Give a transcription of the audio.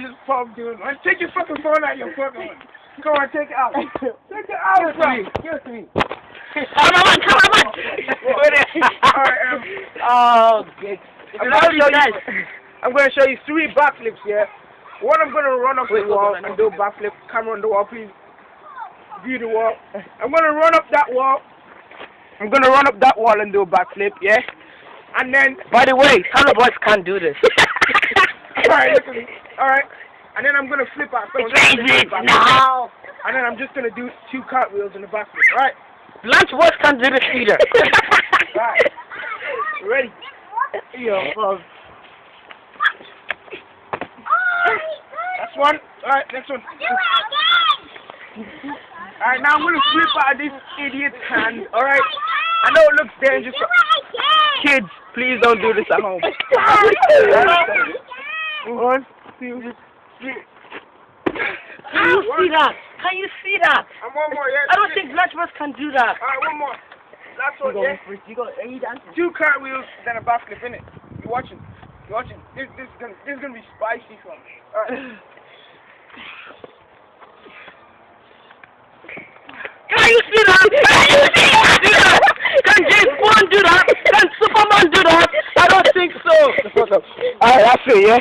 just pop doing one. Take your fucking phone out your fucking one. Come on, take it out. Take it out, bro. Give it to me. Come on, come on. Alright, um, Oh, good. I'm gonna show you. I'm gonna show you three backflips here. One, I'm gonna run up Wait, the wall and do a backflip. Camera on the wall, please. View the wall. I'm gonna run up that wall. I'm gonna run up that wall and do a backflip, yeah. And then, By the way, Thunder Boys can't do this. alright, look at me. Alright. And then I'm gonna flip out. So I'm just gonna do a backflip. now. And then I'm just gonna do two cartwheels in the backflip. Alright. Lunch Boys can't do this either. Alright. Ready? Yo, bro. That's one. Alright, next one. Alright, now I'm gonna flip out of this idiot's hand. Alright? I know it looks dangerous. but Kids, please don't do this at home. One, two, three. Can you see that? Can you see that? And one more, yeah. I don't think Lunch Boys can do that. Alright, one more. Last one, yeah. You go, are you dancing? Two cartwheels, then a backflip in it. You watching? You watching? This, this is gonna, this is gonna be spicy for me. Alright. Can you see that? Can you see that? Can James Bond do that? Can Superman do that? I don't think so. Alright, that's it, yeah?